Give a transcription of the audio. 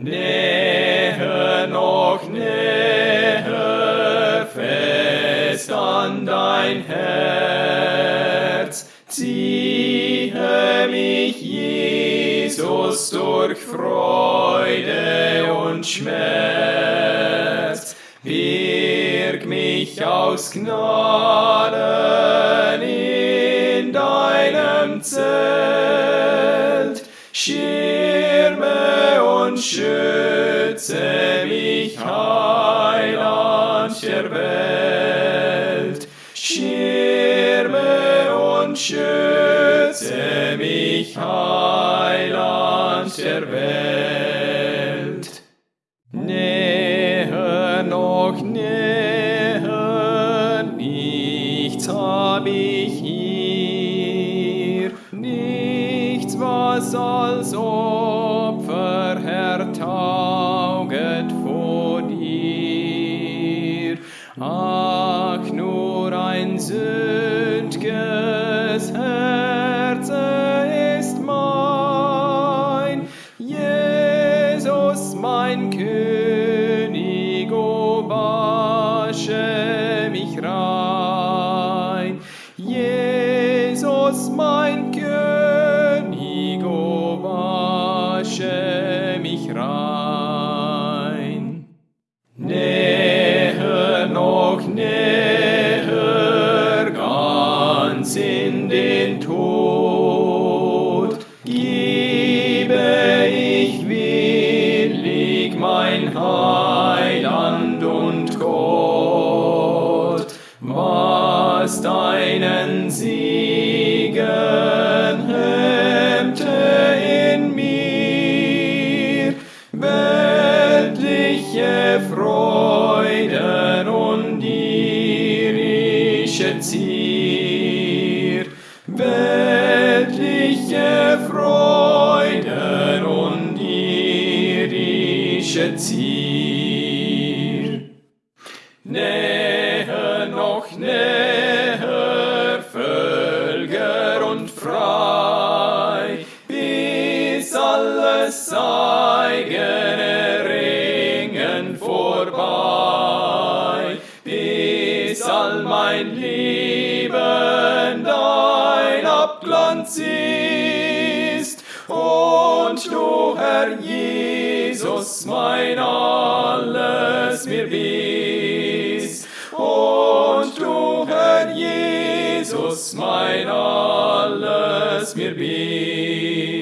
Näher noch näher fest an dein Herz, ziehe mich Jesus durch Freude und Schmerz, birg mich aus Gnaden in deinem Zelt, schirme schütze mich, Heiland der Welt. Schirme und schütze mich, Heiland der Welt. Näher noch näher, nichts hab ich hier, nichts, was als Opfer sündges Herze ist mein, Jesus mein König, o wasche mich rein. Jesus mein König, Heiland und Gott, was deinen Siegen hemmte in mir, weltliche Freuden und irische Zier, weltliche Freuden irische Zier. Näher noch näher, Völker und frei, bis alles eigene Ringen vorbei, bis all mein Leben dein Abglanz ist, und du, Herr Jesus, Jesus mein alles mir bist. Und du, Herr Jesus, mein alles mir bist.